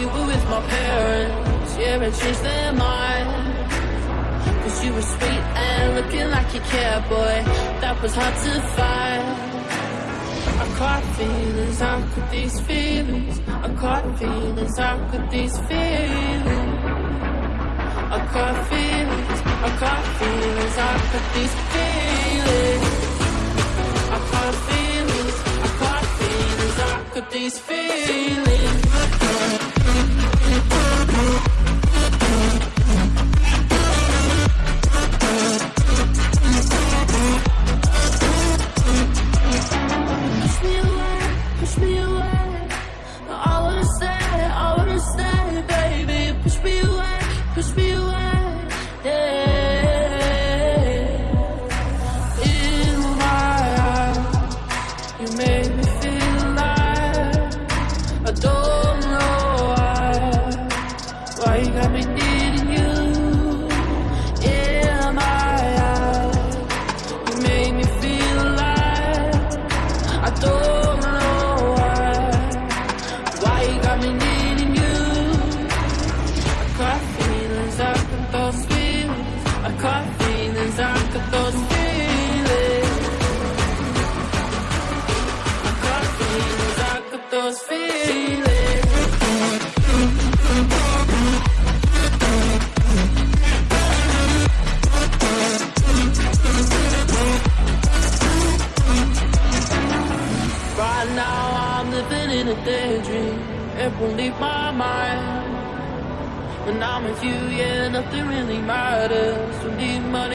you were with my parents Yeah, and changed their mind Cause you were sweet and looking like you care, boy That was hard to find I caught feelings, how could these feelings I caught feelings, how could these feelings I caught feelings, I caught feelings, how could these feelings I caught feelings, I caught feelings, how could these feelings those feelings. Right now I'm living in a daydream. It won't leave my mind. When I'm with you, yeah, nothing really matters. When you